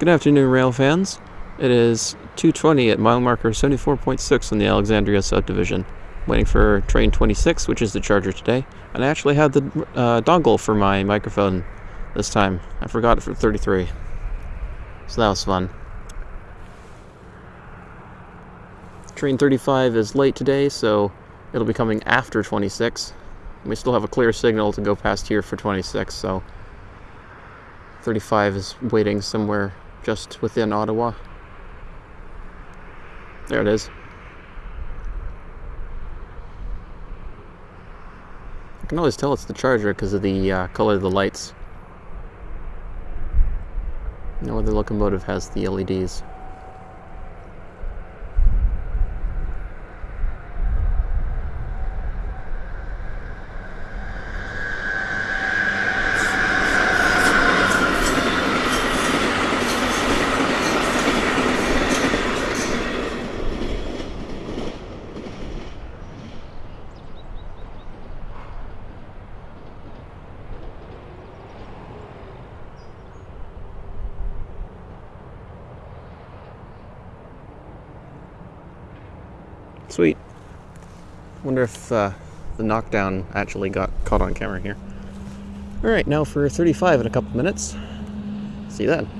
Good afternoon, rail fans. It is 2:20 at mile marker 74.6 in the Alexandria subdivision. Waiting for train 26, which is the charger today, and I actually had the uh, dongle for my microphone this time. I forgot it for 33, so that was fun. Train 35 is late today, so it'll be coming after 26. We still have a clear signal to go past here for 26, so 35 is waiting somewhere just within Ottawa. There it is. I can always tell it's the charger because of the uh, color of the lights. No other locomotive has the LEDs. Sweet. Wonder if uh, the knockdown actually got caught on camera here. Alright, now for 35 in a couple minutes. See you then.